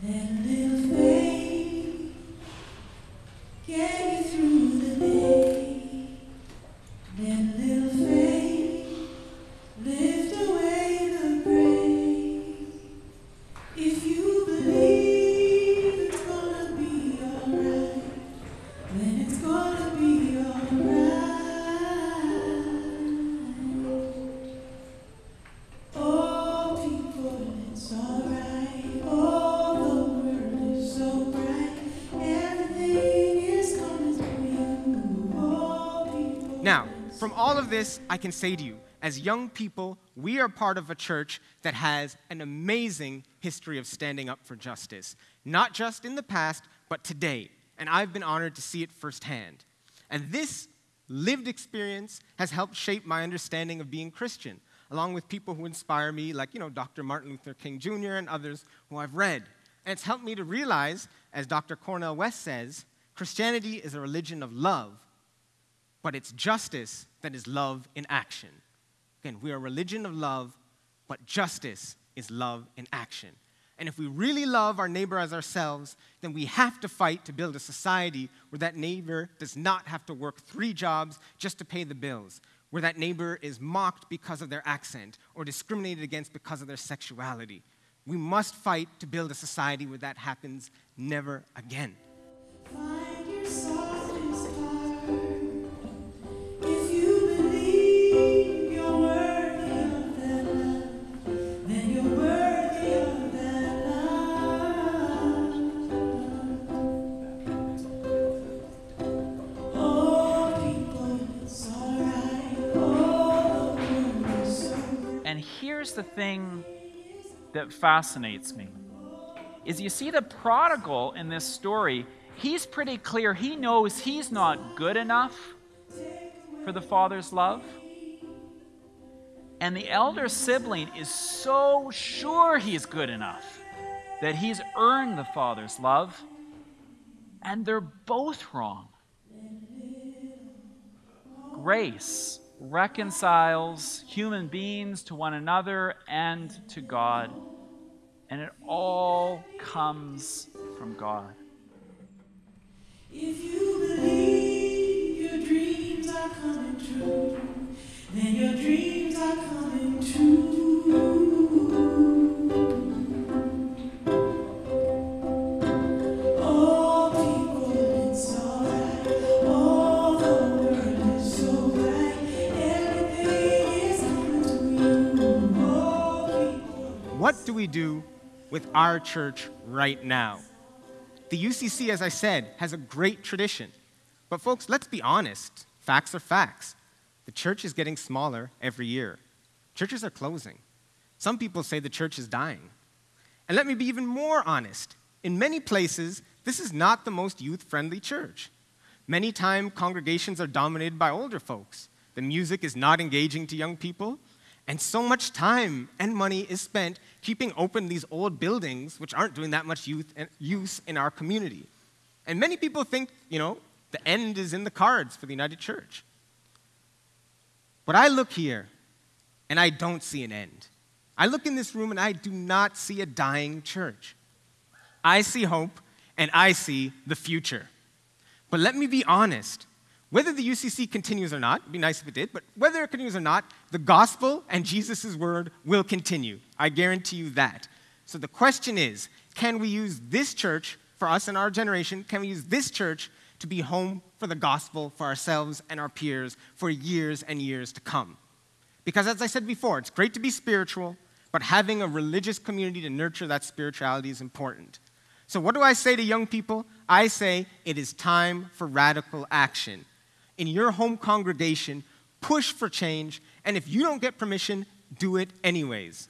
Little from all of this, I can say to you, as young people, we are part of a church that has an amazing history of standing up for justice, not just in the past, but today. And I've been honored to see it firsthand. And this lived experience has helped shape my understanding of being Christian, along with people who inspire me, like, you know, Dr. Martin Luther King Jr. and others who I've read. And it's helped me to realize, as Dr. Cornel West says, Christianity is a religion of love, but it's justice that is love in action. Again, we are a religion of love, but justice is love in action. And if we really love our neighbor as ourselves, then we have to fight to build a society where that neighbor does not have to work three jobs just to pay the bills, where that neighbor is mocked because of their accent or discriminated against because of their sexuality. We must fight to build a society where that happens never again. The thing that fascinates me is you see the prodigal in this story, he's pretty clear. He knows he's not good enough for the father's love. And the elder sibling is so sure he's good enough that he's earned the father's love. And they're both wrong. Grace reconciles human beings to one another and to God. And it all comes from God. If you believe your dreams are coming true, then your dreams are coming true. We do with our church right now? The UCC, as I said, has a great tradition. But, folks, let's be honest. Facts are facts. The church is getting smaller every year. Churches are closing. Some people say the church is dying. And let me be even more honest. In many places, this is not the most youth friendly church. Many times, congregations are dominated by older folks. The music is not engaging to young people. And so much time and money is spent keeping open these old buildings, which aren't doing that much youth and use in our community. And many people think, you know, the end is in the cards for the United Church. But I look here and I don't see an end. I look in this room and I do not see a dying church. I see hope and I see the future. But let me be honest. Whether the UCC continues or not, it'd be nice if it did, but whether it continues or not, the gospel and Jesus' word will continue. I guarantee you that. So the question is can we use this church for us and our generation? Can we use this church to be home for the gospel for ourselves and our peers for years and years to come? Because as I said before, it's great to be spiritual, but having a religious community to nurture that spirituality is important. So, what do I say to young people? I say it is time for radical action. In your home congregation, push for change, and if you don't get permission, do it anyways.